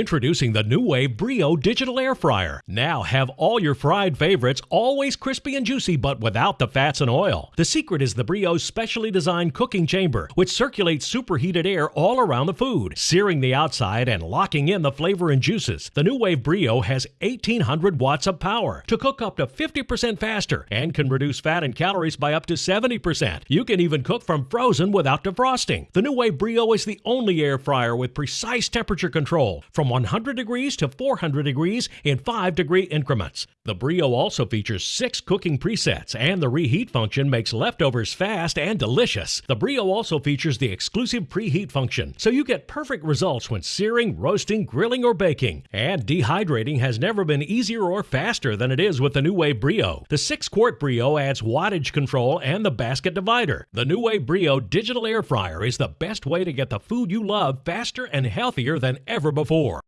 Introducing the NuWave Brio Digital Air Fryer. Now have all your fried favorites always crispy and juicy, but without the fats and oil. The secret is the Brio's specially designed cooking chamber, which circulates superheated air all around the food, searing the outside and locking in the flavor and juices. The NuWave Brio has 1800 watts of power to cook up to 50% faster and can reduce fat and calories by up to 70%. You can even cook from frozen without defrosting. The NuWave Brio is the only air fryer with precise temperature control from 100 degrees to 400 degrees in 5 degree increments. The Brio also features six cooking presets, and the reheat function makes leftovers fast and delicious. The Brio also features the exclusive preheat function, so you get perfect results when searing, roasting, grilling, or baking. And dehydrating has never been easier or faster than it is with the NuWave Brio. The 6 quart Brio adds wattage control and the basket divider. The NuWave Brio digital air fryer is the best way to get the food you love faster and healthier than ever before.